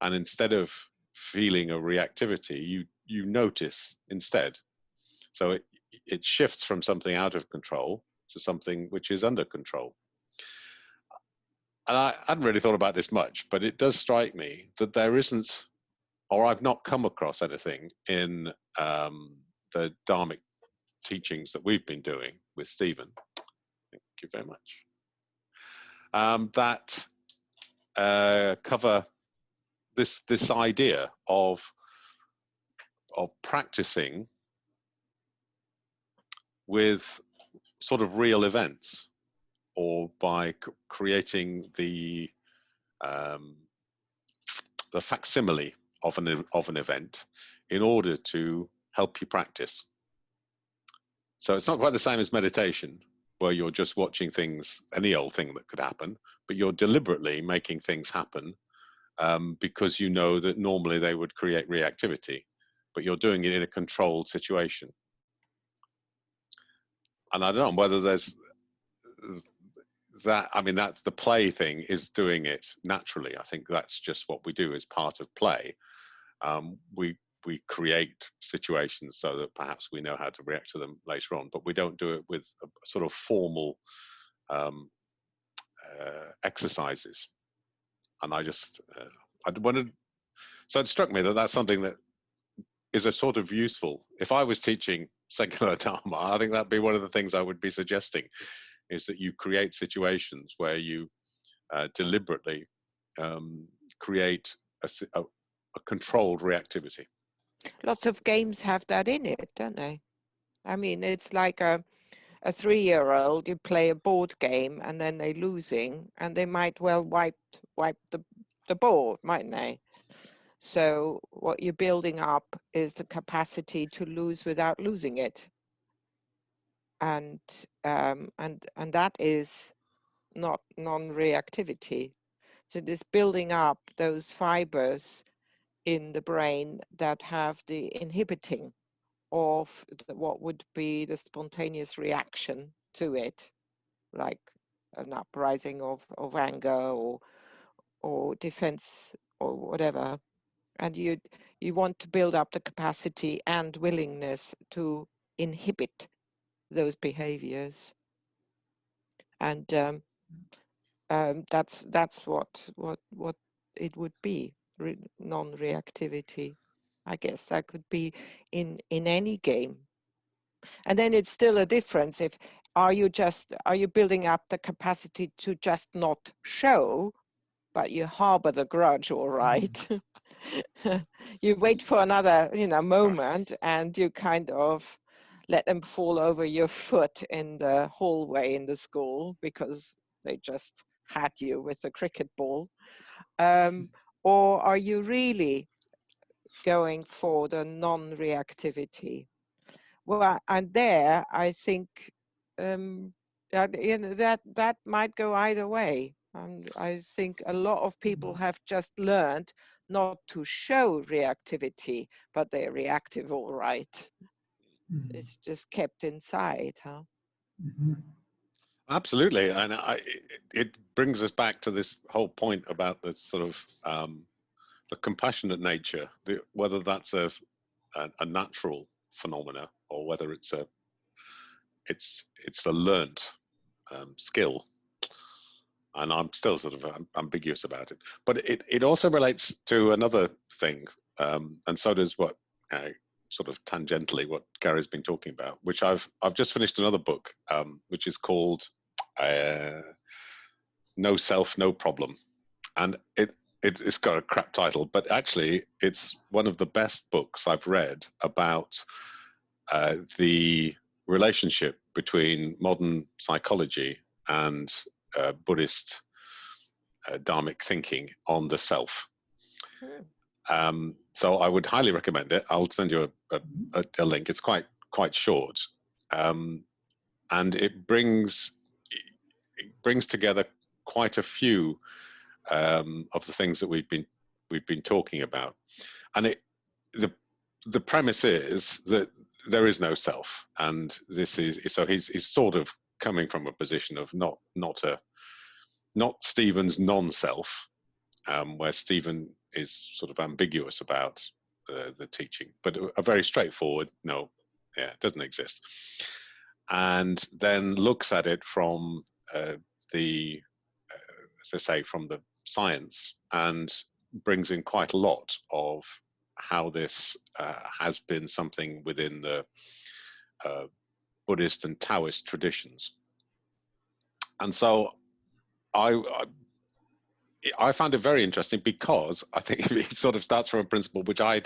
and instead of feeling a reactivity, you you notice instead. So it it shifts from something out of control to something which is under control. And I hadn't really thought about this much, but it does strike me that there isn't or I've not come across anything in um, the Dharmic teachings that we've been doing with Stephen. Thank you very much. Um, that uh, cover this this idea of of practicing with sort of real events or by creating the um, the facsimile of an, of an event in order to help you practice. So it's not quite the same as meditation, where you're just watching things, any old thing that could happen, but you're deliberately making things happen um, because you know that normally they would create reactivity, but you're doing it in a controlled situation. And I don't know whether there's that, I mean, that's the play thing is doing it naturally. I think that's just what we do as part of play um, we we create situations so that perhaps we know how to react to them later on, but we don't do it with sort of formal um, uh, exercises. And I just, uh, I wanted, so it struck me that that's something that is a sort of useful. If I was teaching secular Dharma, I think that'd be one of the things I would be suggesting, is that you create situations where you uh, deliberately um, create a, a, a controlled reactivity. Lots of games have that in it, don't they? I mean, it's like a a three-year-old. You play a board game, and then they're losing, and they might well wipe wipe the the board, mightn't they? So what you're building up is the capacity to lose without losing it, and um, and and that is not non-reactivity. So this building up those fibers in the brain that have the inhibiting of the, what would be the spontaneous reaction to it, like an uprising of, of anger or or defense or whatever. And you you want to build up the capacity and willingness to inhibit those behaviors. And um, um, that's that's what what what it would be re non-reactivity. I guess that could be in in any game. And then it's still a difference if are you just are you building up the capacity to just not show, but you harbor the grudge, all right. you wait for another you know moment and you kind of let them fall over your foot in the hallway in the school because they just had you with a cricket ball um, or are you really going for the non-reactivity? Well, and there I think um, that, you know, that that might go either way. And I think a lot of people mm-hmm. have just learned not to show reactivity, but they're reactive all right. Mm -hmm. It's just kept inside, huh? Mm -hmm. Absolutely, and I, it brings us back to this whole point about the sort of um, the compassionate nature, the, whether that's a, a, a natural phenomena or whether it's a it's it's a learned um, skill and i'm still sort of ambiguous about it but it, it also relates to another thing um, and so does what uh, sort of tangentially what gary's been talking about which i've i've just finished another book um, which is called uh, no self no problem and it it's, it's got a crap title, but actually, it's one of the best books I've read about uh, the relationship between modern psychology and uh, Buddhist uh, Dharmic thinking on the self. Hmm. Um, so I would highly recommend it. I'll send you a, a, a link. It's quite quite short, um, and it brings it brings together quite a few um, of the things that we've been we've been talking about, and it the the premise is that there is no self, and this is so he's he's sort of coming from a position of not not a not Stephen's non-self, um, where Stephen is sort of ambiguous about uh, the teaching, but a, a very straightforward no, yeah, it doesn't exist, and then looks at it from uh, the uh, as I say, from the science and brings in quite a lot of how this uh, has been something within the uh, Buddhist and Taoist traditions. And so I, I, I found it very interesting because I think it sort of starts from a principle which I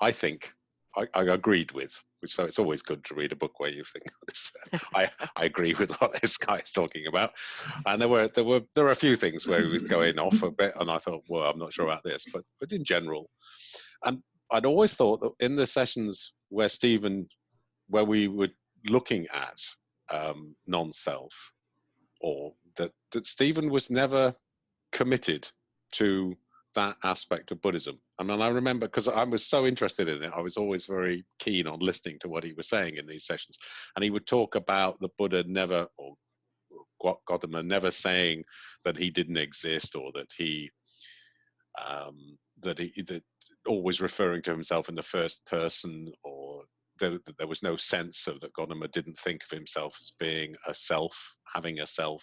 I think I, I, agreed with. which So it's always good to read a book where you think I I agree with what this guy is talking about. And there were there were there were a few things where he was going off a bit, and I thought, well, I'm not sure about this, but but in general, and I'd always thought that in the sessions where Stephen, where we were looking at um, non-self, or that that Stephen was never committed to that aspect of Buddhism. I mean, I remember because I was so interested in it, I was always very keen on listening to what he was saying in these sessions. And he would talk about the Buddha never, or Gautama never saying that he didn't exist or that he, um, that he, that always referring to himself in the first person or there, there was no sense of that Gautama didn't think of himself as being a self, having a self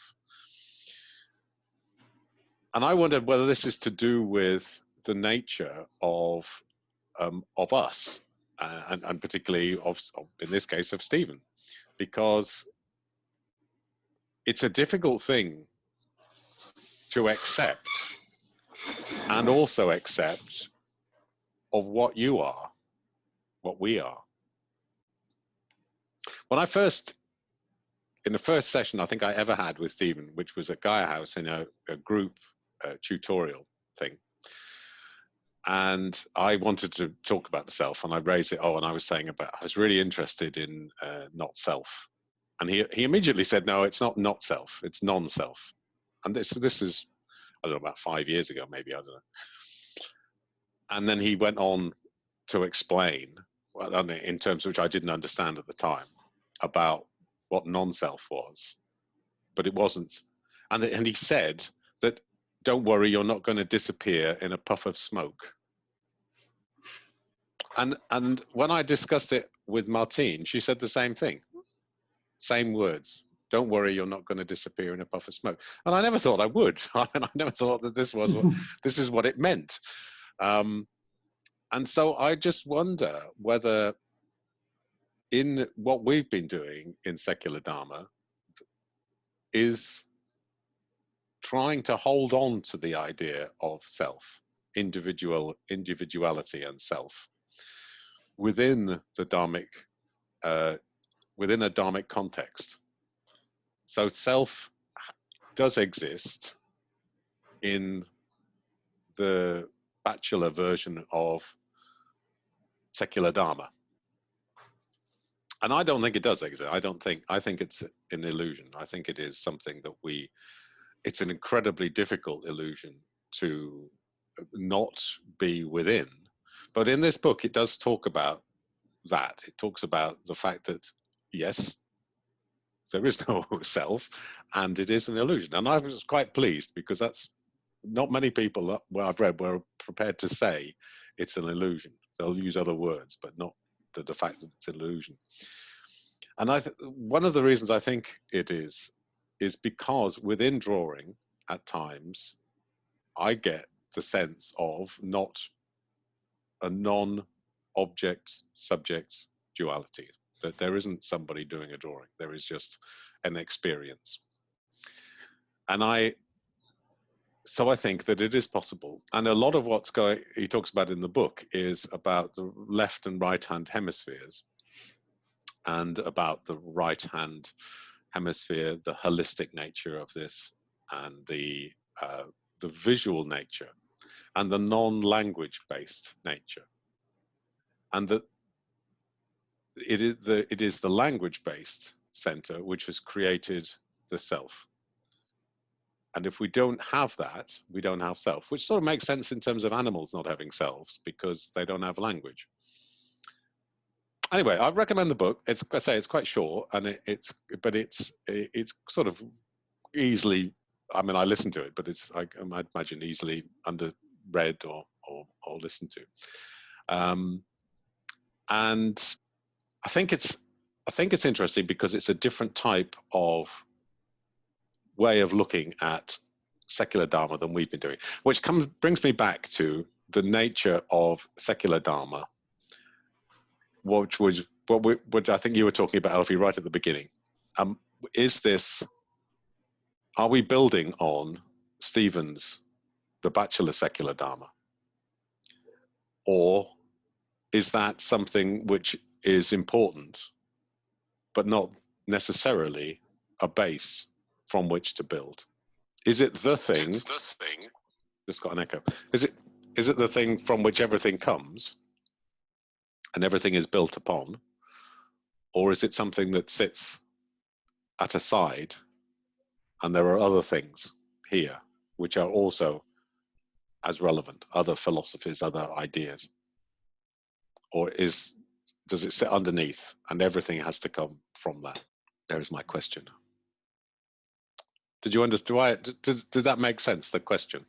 and I wondered whether this is to do with the nature of um, of us, uh, and, and particularly of, in this case, of Stephen, because it's a difficult thing to accept and also accept of what you are, what we are. When I first, in the first session I think I ever had with Stephen, which was at Gaia House in a, a group uh, tutorial thing. And I wanted to talk about the self, and I raised it. Oh, and I was saying about I was really interested in uh, not self, and he he immediately said, no, it's not not self, it's non-self. And this this is I don't know about five years ago, maybe I don't know. And then he went on to explain, in terms which I didn't understand at the time, about what non-self was, but it wasn't. And and he said that don't worry, you're not going to disappear in a puff of smoke. And, and when I discussed it with Martine, she said the same thing, same words. Don't worry, you're not going to disappear in a puff of smoke. And I never thought I would. I mean, I never thought that this was what, this is what it meant. Um, and so I just wonder whether in what we've been doing in secular Dharma is trying to hold on to the idea of self, individual individuality and self within the dharmic, uh, within a dharmic context. So self does exist in the Batchelor version of secular dharma. And I don't think it does exist. I don't think, I think it's an illusion. I think it is something that we it's an incredibly difficult illusion to uh, not be within. But in this book, it does talk about that. It talks about the fact that, yes, there is no self and it is an illusion. And I was quite pleased because that's not many people that, I've read were prepared to say it's an illusion. They'll use other words, but not the, the fact that it's an illusion. And I one of the reasons I think it is is because within drawing, at times, I get the sense of not a non-object subject duality. That there isn't somebody doing a drawing. There is just an experience. And I so I think that it is possible. And a lot of what's going he talks about in the book is about the left and right hand hemispheres and about the right hand hemisphere, the holistic nature of this and the uh, the visual nature and the non-language based nature. And that it is the it is the language based center which has created the self and if we don't have that, we don't have self, which sort of makes sense in terms of animals not having selves because they don't have language. Anyway, I recommend the book. It's I say it's quite short, and it, it's but it's it's sort of easily. I mean, I listen to it, but it's I, I imagine easily under read or or, or listened to. Um, and I think it's I think it's interesting because it's a different type of way of looking at secular dharma than we've been doing, which comes brings me back to the nature of secular dharma, which was what we, what I think you were talking about, Alfie, right at the beginning. Um, is this? Are we building on Stephen's, the Batchelor Secular Dharma, or is that something which is important, but not necessarily a base from which to build? Is it the thing? It's the thing. Just got an echo. Is it is it the thing from which everything comes and everything is built upon? Or is it something that sits at a side and there are other things here which are also as relevant, other philosophies, other ideas? Or is does it sit underneath and everything has to come from that? There is my question. Did you understand? Do I, does, does that make sense, the question?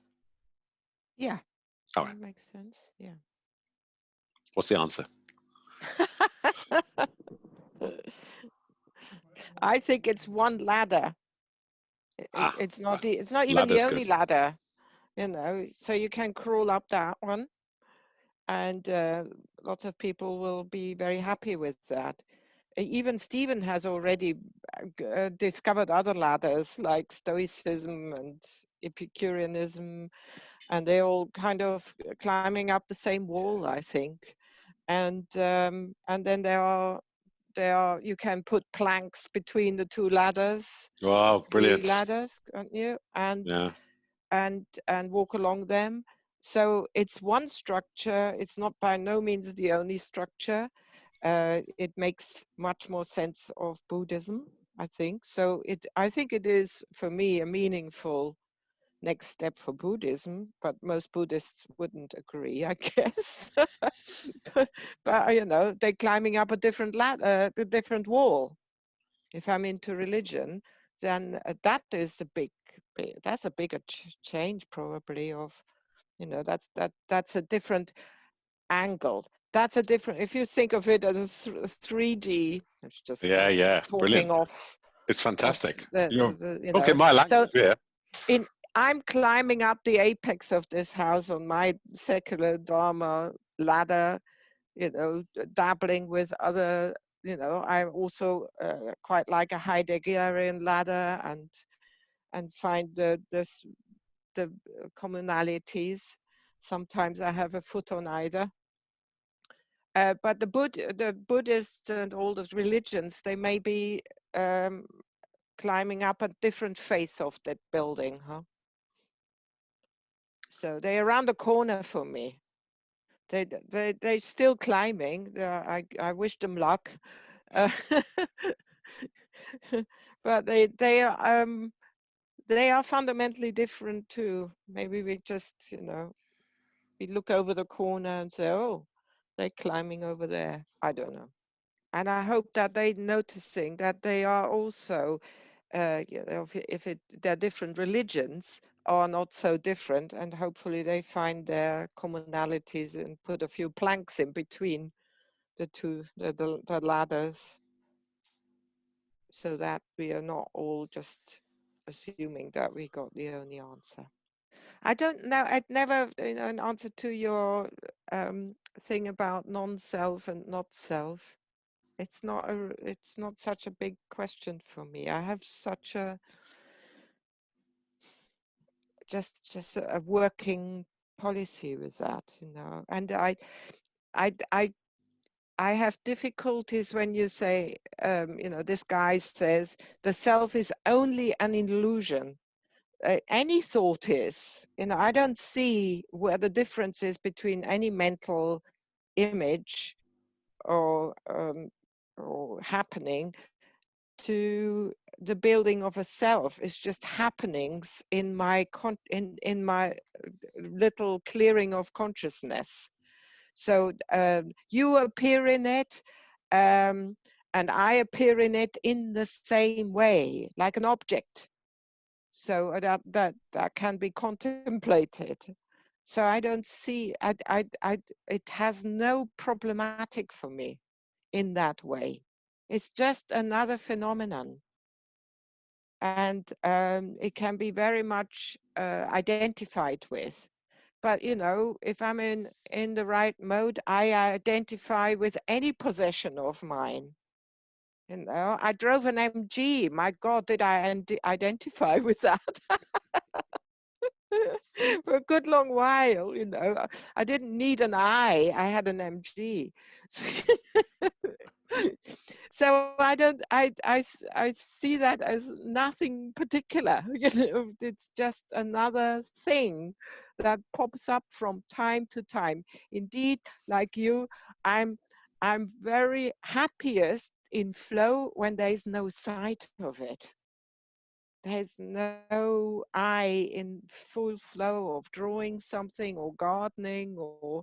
Yeah. All right. That makes sense. Yeah. What's the answer? I think it's one ladder. It- Ah, it's not the, it's not even the only good. ladder, you know. So you can crawl up that one, and uh, lots of people will be very happy with that. Even Stephen has already uh, uh, discovered other ladders like Stoicism and Epicureanism, and they're all kind of uh, climbing up the same wall, I think. And um, and then there are there are you can put planks between the two ladders Wow, brilliant. ladders, can't you? And Yeah. and and walk along them. So it's one structure. It's not by no means the only structure. Uh, it makes much more sense of Buddhism, I think. So it, I think it is for me a meaningful next step for Buddhism. But most Buddhists wouldn't agree, I guess. but, but you know, they're climbing up a different ladder, a different wall. If I'm into religion, then uh, that is the big, that's a bigger ch- change probably of you know that's that that's a different angle that's a different if you think of it as a 3d it's just Yeah, yeah. talking Brilliant. off It's fantastic. the, the- you Okay, my my so language yeah. I'm climbing up the apex of this house on my secular dharma ladder you know dabbling with other you know I'm also uh, quite like a heideggerian ladder and and find the the the uh, commonalities. Sometimes i have a foot on either. Uh, but the Bud- the buddhists and all the religions they may be um, climbing up a different face of that building huh so they're around the corner for me. They they they're still climbing i i wish them luck. Uh, but they they are um they are fundamentally different too. Maybe we just you know we look over the corner and say oh they're climbing over there. I don't know. And i hope that they noticing that they are also uh if, if it they're different religions are not so different and hopefully they find their commonalities and put a few planks in between the two the, the, the ladders. So that we are not all just assuming that we got the only answer. I don't know i'd never you know an answer to your um, thing about non-self and not self. It's not a it's not such a big question for me. I have such a just just a working policy with that you know and i i i I have difficulties when you say, um, you know, this guy says the self is only an illusion. Uh, any thought is, you know, I don't see where the difference is between any mental image or um, or happening to the building of a self is just happenings in my con in in my uh, little clearing of consciousness. So um, you appear in it um, and i appear in it in the same way like an object. So uh, that that that can be contemplated. So i don't see i i, I it has no problematic for me in that way it's just another phenomenon. And um, it can be very much uh, identified with. But, you know, if I'm in, in the right mode, I identify with any possession of mine. You know, I drove an MG. My God, did I identify with that? for a good long while, you know. I didn't need an eye, I had an MG. so I don't, I, I, I see that as nothing particular. You know, it's just another thing that pops up from time to time. Indeed, like you, I'm, I'm very happiest in flow when there is no sight of it there's no I in full flow of drawing something or gardening or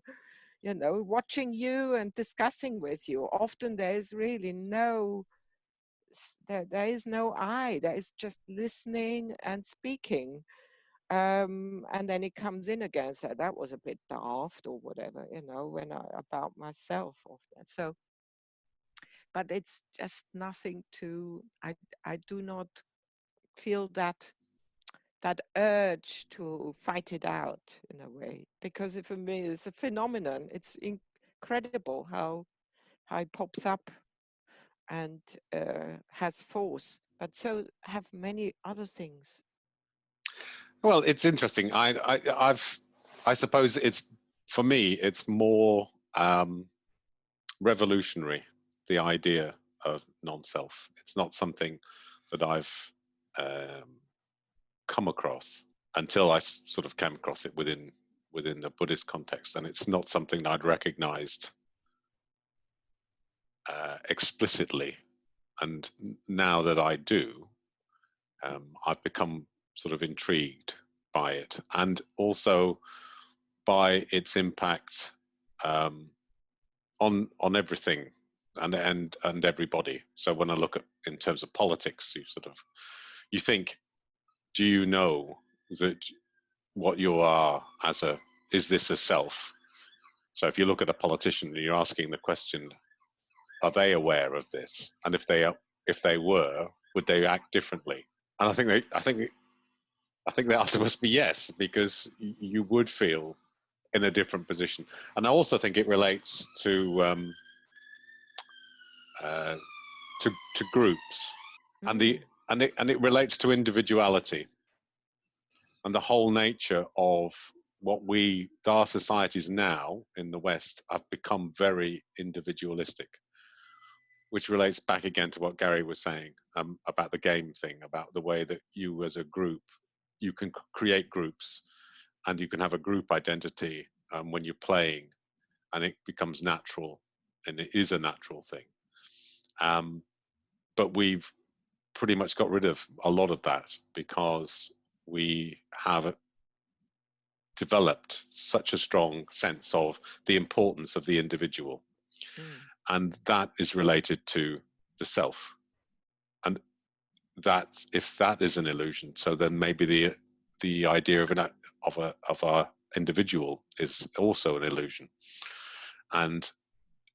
you know watching you and discussing with you. Often there's really no there, there is no I there is just listening and speaking. Um, and then it comes in again so that was a bit daft or whatever you know when I about myself so but it's just nothing to I I do not feel that that urge to fight it out in a way because for me it's a phenomenon. It's incredible how how it pops up and uh, has force but so have many other things. Well it's interesting. I, I i've i suppose it's for me it's more um revolutionary the idea of non-self. It's not something that i've um, come across until I sort of came across it within within the Buddhist context, and it's not something I'd recognized uh, explicitly. And now that I do, um, I've become sort of intrigued by it, and also by its impact um, on on everything and and and everybody. So when I look at in terms of politics, you sort of you think, do you know that what you are as a, is this a self? So if you look at a politician and you're asking the question, are they aware of this? And if they are, if they were, would they act differently? And I think they, I think, I think the answer must be yes, because you would feel in a different position. And I also think it relates to um, uh, to to groups mm-hmm. and the and it and it relates to individuality and the whole nature of what we our societies now in the west have become very individualistic which relates back again to what gary was saying um, about the game thing about the way that you as a group you can create groups and you can have a group identity um, when you're playing and it becomes natural and it is a natural thing. Um, but we've pretty much got rid of a lot of that because we have developed such a strong sense of the importance of the individual. Mm. And that is related to the self. And that if that is an illusion, so then maybe the the idea of an of a of a individual is also an illusion, and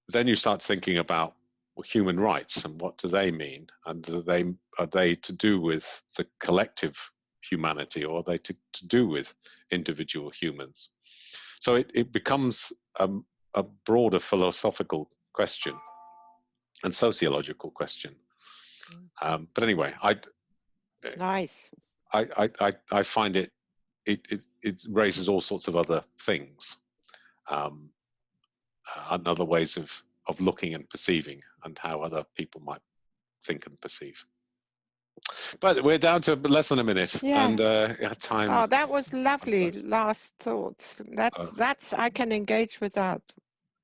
then you start thinking about well, human rights and what do they mean, and are they are they to do with the collective humanity, or are they to, to do with individual humans? So it, it becomes um, a broader philosophical question and sociological question. Um, but anyway, I, Nice. I, I, I, I find it, it, it, it raises all sorts of other things, um, uh, and other ways of, of looking and perceiving and how other people might think and perceive. But we're down to less than a minute Yeah. and uh, time. Oh, that was lovely. Last thoughts. That's Uh, that's I can engage with that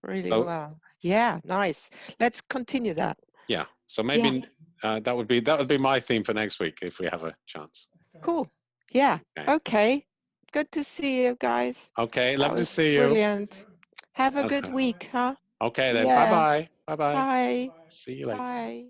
really So- well. Yeah, nice. Let's continue that. yeah. So maybe uh, that would be, that would be my theme for next week if we have a chance. Cool. Yeah. Okay. Okay. Good to see you guys. Okay. That Lovely to see you. Brilliant. Have a good week, huh? Okay then. Yeah. Bye-bye. Bye-bye. Bye. See you later. Bye.